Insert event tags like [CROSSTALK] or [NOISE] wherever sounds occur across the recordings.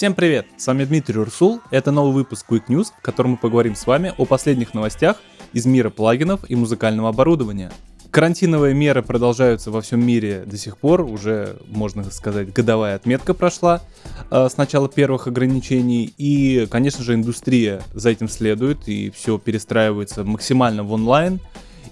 Всем привет! С вами Дмитрий Урсул. Это новый выпуск Quick News, в котором мы поговорим с вами о последних новостях из мира плагинов и музыкального оборудования. Карантиновые меры продолжаются во всем мире до сих пор, уже, можно сказать, годовая отметка прошла э, с начала первых ограничений, и, конечно же, индустрия за этим следует, и все перестраивается максимально в онлайн.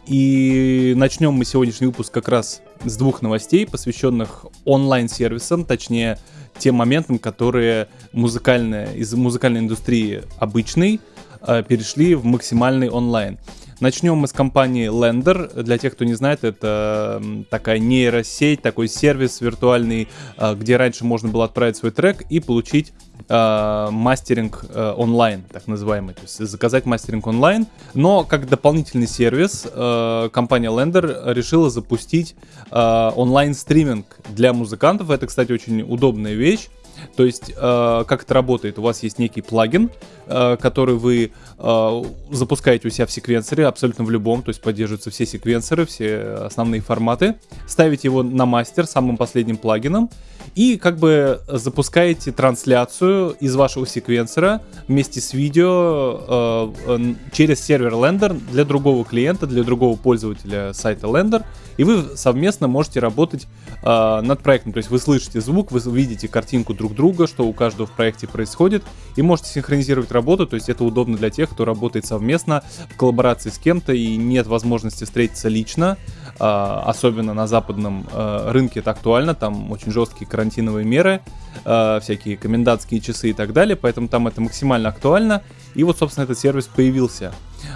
И начнем мы сегодняшний выпуск как раз с двух новостей, посвященных онлайн-сервисам, точнее, тем моментам, которые музыкальная, из музыкальной индустрии обычной э, перешли в максимальный онлайн. Начнем мы с компании Lender. Для тех, кто не знает, это такая нейросеть, такой сервис виртуальный, э, где раньше можно было отправить свой трек и получить э, мастеринг э, онлайн, так называемый, то есть заказать мастеринг онлайн. Но как дополнительный сервис э, компания Lender решила запустить э, онлайн стриминг для музыкантов. Это, кстати, очень удобная вещь. То есть, э, как это работает? У вас есть некий плагин, который вы э, запускаете у себя в секвенсоре, абсолютно в любом, то есть поддерживаются все секвенсоры, все основные форматы. Ставите его на мастер самым последним плагином и как бы запускаете трансляцию из вашего секвенсора вместе с видео э, э, через сервер Lender для другого клиента, для другого пользователя сайта Lender, и вы совместно можете работать э, над проектом. То есть вы слышите звук, вы видите картинку друг друга, что у каждого в проекте происходит, и можете синхронизировать работу. То есть это удобно для тех, кто работает совместно в коллаборации с кем-то и нет возможности встретиться лично. Uh, особенно на западном uh, рынке это актуально, там очень жесткие карантиновые меры, uh, всякие комендантские часы и так далее, поэтому там это максимально актуально. И вот, собственно, этот сервис появился.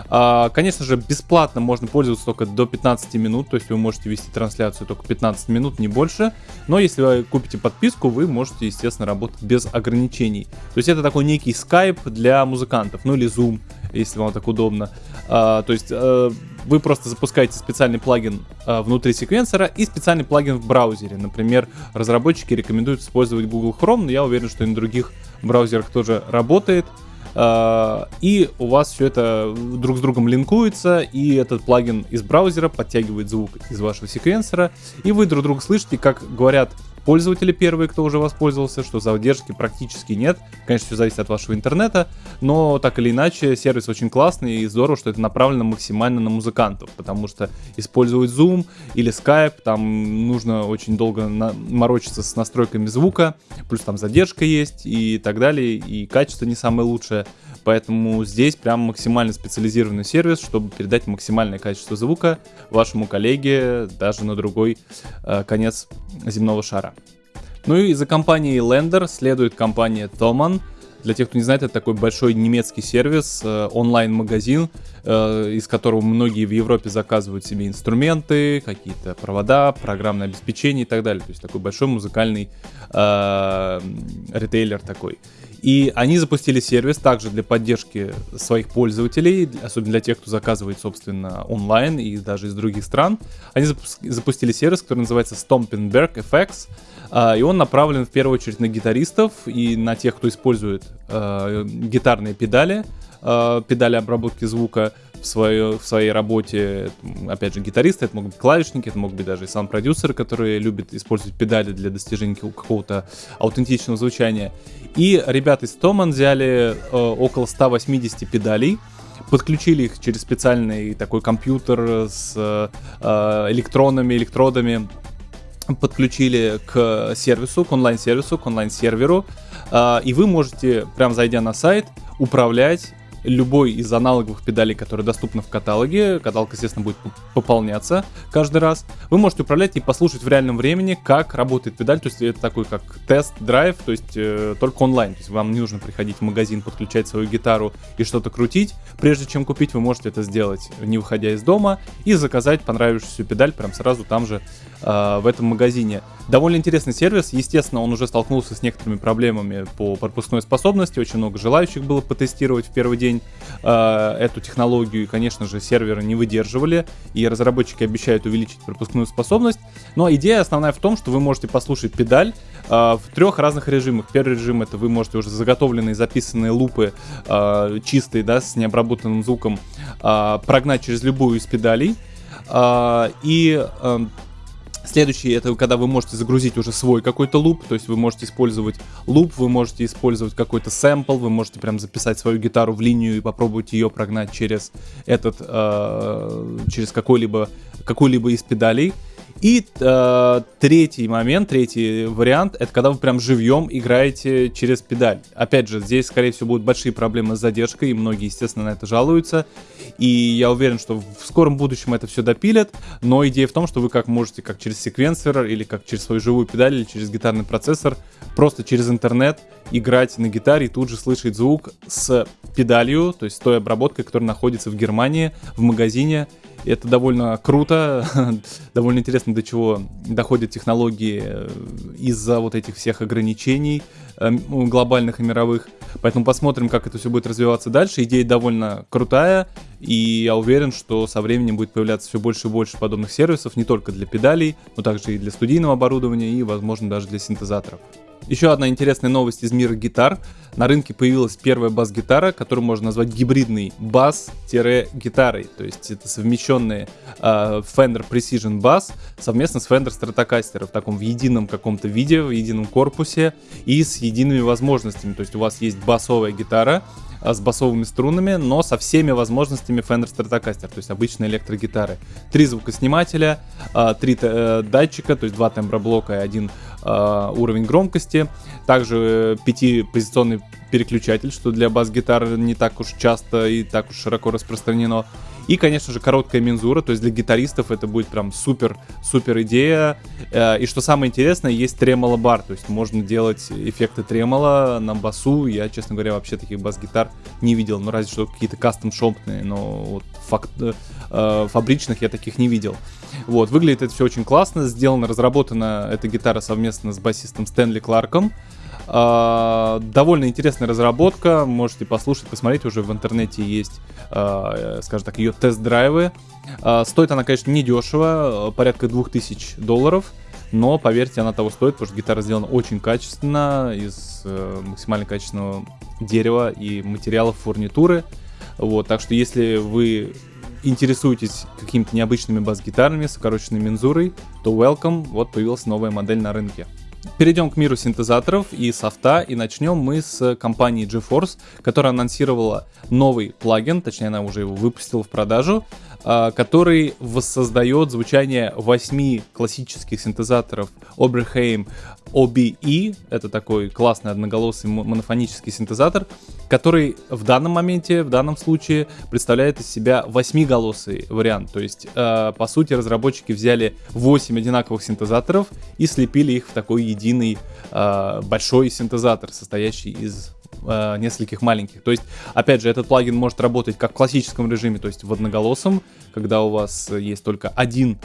А, конечно же, бесплатно можно пользоваться только до 15 минут, то есть вы можете вести трансляцию только 15 минут, не больше. Но если вы купите подписку, вы можете, естественно, работать без ограничений. То есть это такой некий Skype для музыкантов, ну или Zoom, если вам так удобно. А, то есть а, вы просто запускаете специальный плагин а, внутри секвенсора и специальный плагин в браузере. Например, разработчики рекомендуют использовать Google Chrome, но я уверен, что и на других браузерах тоже работает. А, и у вас все это друг с другом линкуется, и этот плагин из браузера подтягивает звук из вашего секвенсора, и вы друг друга слышите, как говорят пользователи первые, кто уже воспользовался, что задержки практически нет. Конечно, все зависит от вашего интернета, но так или иначе сервис очень классный и здорово, что это направлено максимально на музыкантов, потому что использовать Zoom или Skype, там нужно очень долго на- морочиться с настройками звука, плюс там задержка есть и так далее, и качество не самое лучшее. Поэтому здесь прям максимально специализированный сервис, чтобы передать максимальное качество звука вашему коллеге даже на другой э, конец земного шара. Ну и за компанией Lender следует компания Thomann. Для тех, кто не знает, это такой большой немецкий сервис, э, онлайн-магазин, из которого многие в Европе заказывают себе инструменты, какие-то провода, программное обеспечение и так далее. То есть такой большой музыкальный э, ритейлер такой. И они запустили сервис также для поддержки своих пользователей, особенно для тех, кто заказывает, собственно, онлайн и даже из других стран. Они запустили сервис, который называется Stompingberg FX. Uh, и он направлен в первую очередь на гитаристов и на тех, кто использует гитарные педали, uh, педали обработки звука в, свое, в своей работе. Опять же, гитаристы, это могут быть клавишники, это могут быть даже и саунд-продюсеры, которые любят использовать педали для достижения какого-то аутентичного звучания. И ребята из Томан взяли э, около 180 педалей, подключили их через специальный такой компьютер с э, электронами, электродами, подключили к сервису, к онлайн-сервису, к онлайн-серверу, э, и вы можете, прям зайдя на сайт, управлять любой из аналоговых педалей, которые доступны в каталоге, каталог, естественно, будет пополняться каждый раз, вы можете управлять и послушать в реальном времени, как работает педаль, то есть это такой как тест-драйв, то есть э, только онлайн, то есть вам не нужно приходить в магазин, подключать свою гитару и что-то крутить, прежде чем купить, вы можете это сделать, не выходя из дома, и заказать понравившуюся педаль прям сразу там же э, в этом магазине. Довольно интересный сервис, естественно, он уже столкнулся с некоторыми проблемами по пропускной способности, очень много желающих было потестировать в первый день, день э, эту технологию, и, конечно же, серверы не выдерживали, и разработчики обещают увеличить пропускную способность. Но идея основная в том, что вы можете послушать педаль э, в трех разных режимах. Первый режим это вы можете уже заготовленные записанные лупы э, чистые, да, с необработанным звуком э, прогнать через любую из педалей. Э, и э, Следующий это когда вы можете загрузить уже свой какой-то луп, то есть вы можете использовать луп, вы можете использовать какой-то сэмпл, вы можете прям записать свою гитару в линию и попробовать ее прогнать через этот, э, через какой-либо какую-либо из педалей. И э, третий момент, третий вариант, это когда вы прям живьем играете через педаль. Опять же, здесь, скорее всего, будут большие проблемы с задержкой, и многие, естественно, на это жалуются. И я уверен, что в скором будущем это все допилят, но идея в том, что вы как можете, как через секвенсор, или как через свою живую педаль, или через гитарный процессор, просто через интернет играть на гитаре и тут же слышать звук с педалью, то есть той обработкой, которая находится в Германии, в магазине, это довольно круто, [LAUGHS] довольно интересно, до чего доходят технологии э, из-за вот этих всех ограничений э, глобальных и мировых. Поэтому посмотрим, как это все будет развиваться дальше. Идея довольно крутая, и я уверен, что со временем будет появляться все больше и больше подобных сервисов, не только для педалей, но также и для студийного оборудования, и, возможно, даже для синтезаторов. Еще одна интересная новость из мира гитар. На рынке появилась первая бас-гитара, которую можно назвать гибридной бас-гитарой. То есть это совмещенные э, Fender Precision Bass совместно с Fender Stratocaster в таком в едином каком-то виде, в едином корпусе и с едиными возможностями. То есть у вас есть басовая гитара, а, с басовыми струнами, но со всеми возможностями Fender Stratocaster, то есть обычные электрогитары. Три звукоснимателя, а, три э, датчика, то есть два темброблока и один а, уровень громкости. Также пятипозиционный переключатель, что для бас-гитар не так уж часто и так уж широко распространено. И, конечно же, короткая мензура, то есть для гитаристов это будет прям супер-супер идея. Э, и что самое интересное, есть тремоло бар, то есть можно делать эффекты тремоло на басу. Я, честно говоря, вообще таких бас-гитар не видел, ну разве что какие-то кастом-шопные, но вот факт, э, фабричных я таких не видел. Вот, выглядит это все очень классно, сделано, разработана эта гитара совместно с басистом Стэнли Кларком. А, довольно интересная разработка, можете послушать, посмотреть, уже в интернете есть, а, скажем так, ее тест-драйвы. А, стоит она, конечно, недешево, порядка 2000 долларов, но поверьте, она того стоит, потому что гитара сделана очень качественно, из э, максимально качественного дерева и материалов фурнитуры. Вот, так что если вы интересуетесь какими-то необычными бас-гитарами с укороченной мензурой, то welcome, вот появилась новая модель на рынке. Перейдем к миру синтезаторов и софта, и начнем мы с компании GeForce, которая анонсировала новый плагин, точнее она уже его выпустила в продажу, а, который воссоздает звучание восьми классических синтезаторов Oberheim OBE, это такой классный одноголосый монофонический синтезатор, который в данном моменте, в данном случае представляет из себя восьмиголосый вариант. То есть, э, по сути, разработчики взяли 8 одинаковых синтезаторов и слепили их в такой единый э, большой синтезатор, состоящий из э, нескольких маленьких. То есть, опять же, этот плагин может работать как в классическом режиме, то есть в одноголосом, когда у вас есть только один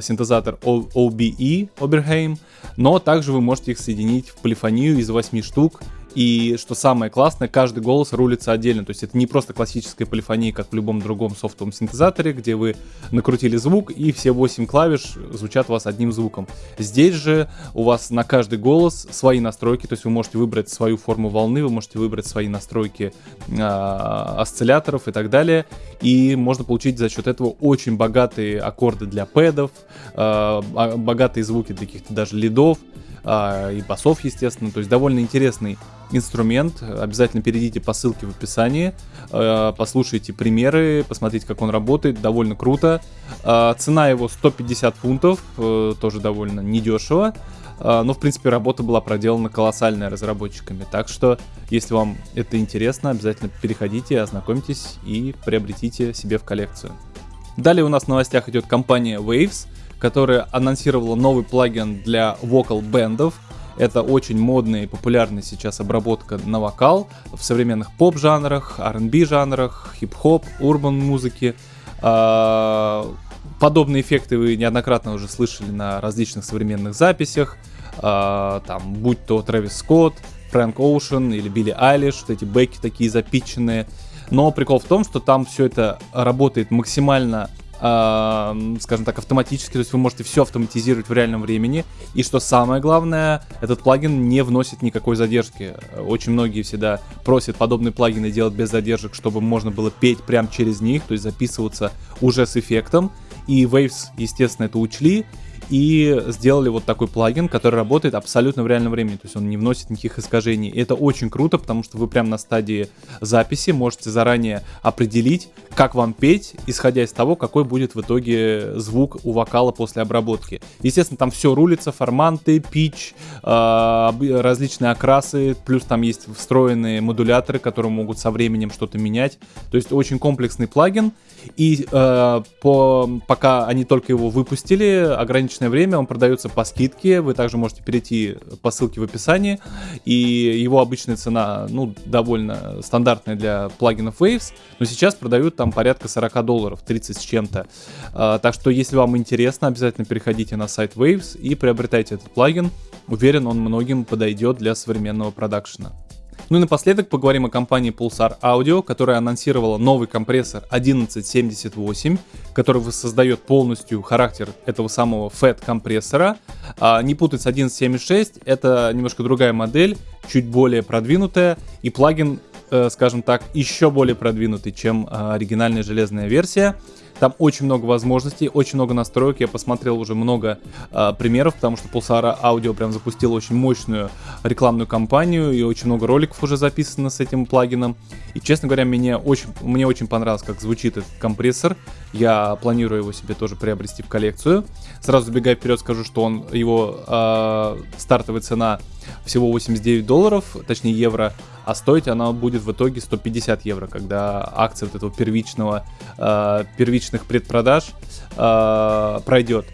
синтезатор OBE, Oberheim, но также вы можете их соединить в полифонию из 8 штук и что самое классное, каждый голос рулится отдельно. То есть это не просто классическая полифония, как в любом другом софтовом синтезаторе, где вы накрутили звук и все 8 клавиш звучат у вас одним звуком. Здесь же у вас на каждый голос свои настройки, то есть вы можете выбрать свою форму волны, вы можете выбрать свои настройки э, осцилляторов и так далее. И можно получить за счет этого очень богатые аккорды для пэдов, э, богатые звуки для каких-то даже лидов а, и басов, естественно. То есть довольно интересный инструмент. Обязательно перейдите по ссылке в описании, а, послушайте примеры, посмотрите, как он работает. Довольно круто. А, цена его 150 фунтов, э, тоже довольно недешево. Но, в принципе, работа была проделана колоссальная разработчиками. Так что, если вам это интересно, обязательно переходите, ознакомьтесь и приобретите себе в коллекцию. Далее у нас в новостях идет компания Waves которая анонсировала новый плагин для вокал бендов. Это очень модная и популярная сейчас обработка на вокал в современных поп-жанрах, R&B жанрах, хип-хоп, урбан музыки. А, подобные эффекты вы неоднократно уже слышали на различных современных записях, а, там, будь то Трэвис Скотт, Фрэнк Оушен или Билли Айлиш, вот эти бэки такие запиченные. Но прикол в том, что там все это работает максимально скажем так, автоматически, то есть вы можете все автоматизировать в реальном времени. И что самое главное, этот плагин не вносит никакой задержки. Очень многие всегда просят подобные плагины делать без задержек, чтобы можно было петь прямо через них, то есть записываться уже с эффектом. И Waves, естественно, это учли и сделали вот такой плагин, который работает абсолютно в реальном времени, то есть он не вносит никаких искажений. И это очень круто, потому что вы прямо на стадии записи можете заранее определить, как вам петь, исходя из того, какой будет в итоге звук у вокала после обработки. Естественно, там все рулится, форманты, пич, э, различные окрасы, плюс там есть встроенные модуляторы, которые могут со временем что-то менять. То есть очень комплексный плагин. И э, по, пока они только его выпустили, ограниченное время, он продается по скидке. Вы также можете перейти по ссылке в описании. И его обычная цена, ну, довольно стандартная для плагинов Waves. Но сейчас продают там порядка 40 долларов, 30 с чем-то. Э, так что, если вам интересно, обязательно переходите на сайт Waves и приобретайте этот плагин. Уверен, он многим подойдет для современного продакшена. Ну и напоследок поговорим о компании Pulsar Audio, которая анонсировала новый компрессор 1178, который воссоздает полностью характер этого самого FET компрессора. А, не путать с 1176, это немножко другая модель, чуть более продвинутая, и плагин, э, скажем так, еще более продвинутый, чем э, оригинальная железная версия. Там очень много возможностей, очень много настроек. Я посмотрел уже много э, примеров, потому что Pulsar Audio прям запустил очень мощную рекламную кампанию и очень много роликов уже записано с этим плагином. И, честно говоря, мне очень, мне очень понравилось, как звучит этот компрессор. Я планирую его себе тоже приобрести в коллекцию. Сразу забегая вперед, скажу, что он его э, стартовая цена всего 89 долларов, точнее евро, а стоить она будет в итоге 150 евро, когда акция вот этого первичного, э, первичных предпродаж э, пройдет.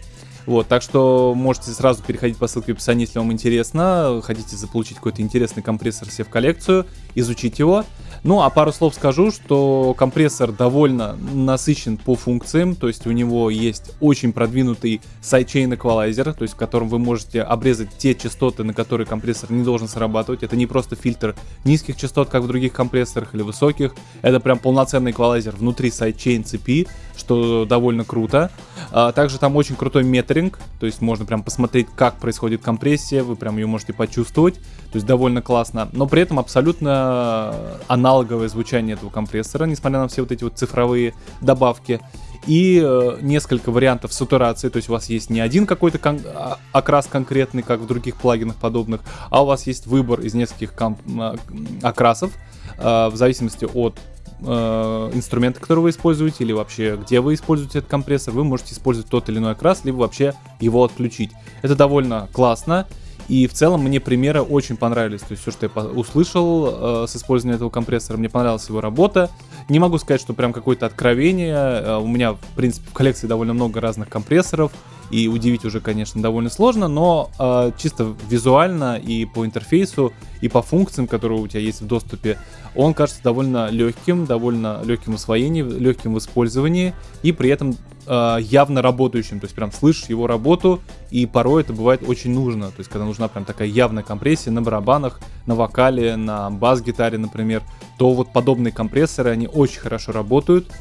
Вот, так что можете сразу переходить по ссылке в описании, если вам интересно, хотите заполучить какой-то интересный компрессор себе в коллекцию, изучить его. Ну, а пару слов скажу, что компрессор довольно насыщен по функциям, то есть у него есть очень продвинутый sidechain эквалайзер, то есть в котором вы можете обрезать те частоты, на которые компрессор не должен срабатывать. Это не просто фильтр низких частот, как в других компрессорах или высоких, это прям полноценный эквалайзер внутри sidechain цепи, что довольно круто. А, также там очень крутой метринг, то есть можно прям посмотреть, как происходит компрессия, вы прям ее можете почувствовать, то есть довольно классно, но при этом абсолютно аналог аналоговое звучание этого компрессора, несмотря на все вот эти вот цифровые добавки. И э, несколько вариантов сатурации, то есть у вас есть не один какой-то кон- а, окрас конкретный, как в других плагинах подобных, а у вас есть выбор из нескольких а, окрасов, э, в зависимости от э, инструмента, который вы используете, или вообще где вы используете этот компрессор, вы можете использовать тот или иной окрас, либо вообще его отключить. Это довольно классно, и в целом мне примеры очень понравились. То есть все, что я услышал э, с использованием этого компрессора, мне понравилась его работа. Не могу сказать, что прям какое-то откровение. Э, у меня, в принципе, в коллекции довольно много разных компрессоров. И удивить уже, конечно, довольно сложно, но э, чисто визуально и по интерфейсу, и по функциям, которые у тебя есть в доступе, он кажется довольно легким, довольно легким в освоении, легким в использовании, и при этом э, явно работающим, то есть прям слышишь его работу, и порой это бывает очень нужно, то есть когда нужна прям такая явная компрессия на барабанах, на вокале, на бас-гитаре, например, то вот подобные компрессоры, они очень хорошо работают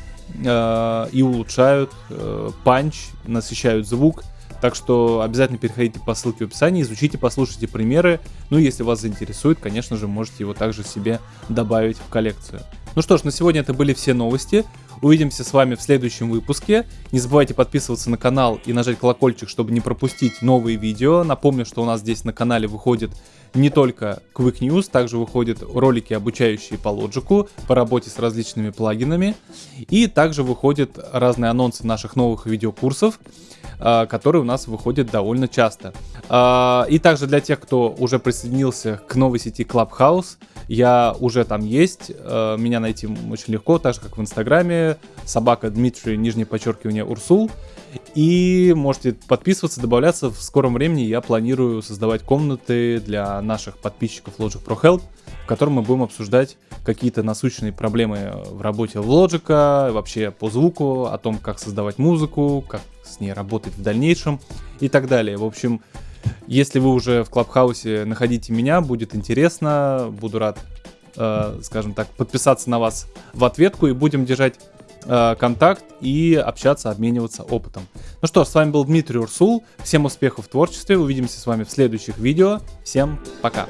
э, и улучшают э, панч, насыщают звук, так что обязательно переходите по ссылке в описании, изучите, послушайте примеры. Ну, если вас заинтересует, конечно же, можете его также себе добавить в коллекцию. Ну что ж, на сегодня это были все новости. Увидимся с вами в следующем выпуске. Не забывайте подписываться на канал и нажать колокольчик, чтобы не пропустить новые видео. Напомню, что у нас здесь на канале выходит не только Quick News, также выходят ролики, обучающие по лоджику, по работе с различными плагинами. И также выходят разные анонсы наших новых видеокурсов, а, которые у нас выходят довольно часто. А, и также для тех, кто уже присоединился к новой сети Clubhouse, я уже там есть, а, меня найти очень легко, так же как в Инстаграме, собака Дмитрий, нижнее подчеркивание, Урсул. И можете подписываться, добавляться. В скором времени я планирую создавать комнаты для наших подписчиков Logic Pro Help, в котором мы будем обсуждать какие-то насущные проблемы в работе в Logic, вообще по звуку, о том, как создавать музыку, как с ней работать в дальнейшем и так далее. В общем, если вы уже в Клабхаусе находите меня, будет интересно, буду рад, э, скажем так, подписаться на вас в ответку и будем держать э, контакт и общаться, обмениваться опытом. Ну что с вами был Дмитрий Урсул. Всем успехов в творчестве. Увидимся с вами в следующих видео. Всем пока.